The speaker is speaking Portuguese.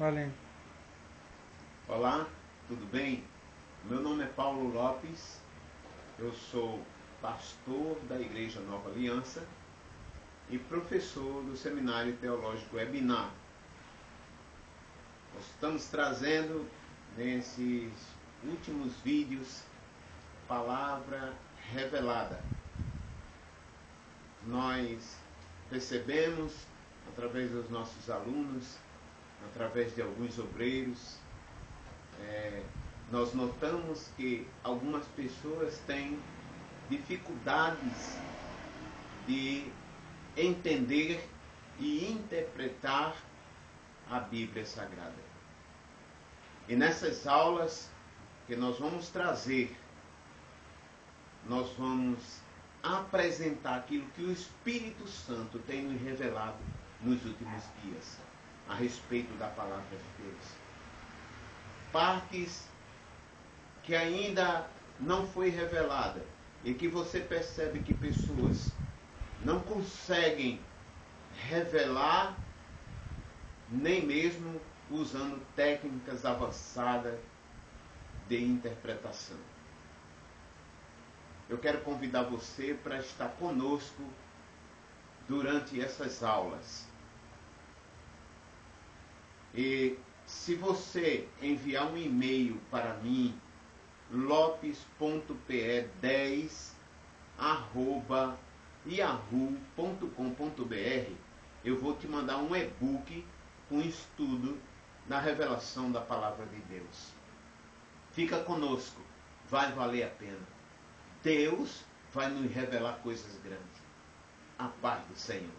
Valendo. Olá, tudo bem? Meu nome é Paulo Lopes, eu sou pastor da Igreja Nova Aliança e professor do Seminário Teológico Ebinar. Nós estamos trazendo nesses últimos vídeos palavra revelada. Nós percebemos através dos nossos alunos, através de alguns obreiros, é, nós notamos que algumas pessoas têm dificuldades de entender e interpretar a Bíblia Sagrada. E nessas aulas que nós vamos trazer, nós vamos apresentar aquilo que o Espírito Santo tem nos revelado nos últimos dias a respeito da palavra de Deus. Partes que ainda não foi revelada e que você percebe que pessoas não conseguem revelar nem mesmo usando técnicas avançadas de interpretação. Eu quero convidar você para estar conosco durante essas aulas. E se você enviar um e-mail para mim, lopes.pe10 arroba yahoo.com.br, eu vou te mandar um e-book com estudo da revelação da palavra de Deus. Fica conosco, vai valer a pena. Deus vai nos revelar coisas grandes. A paz do Senhor.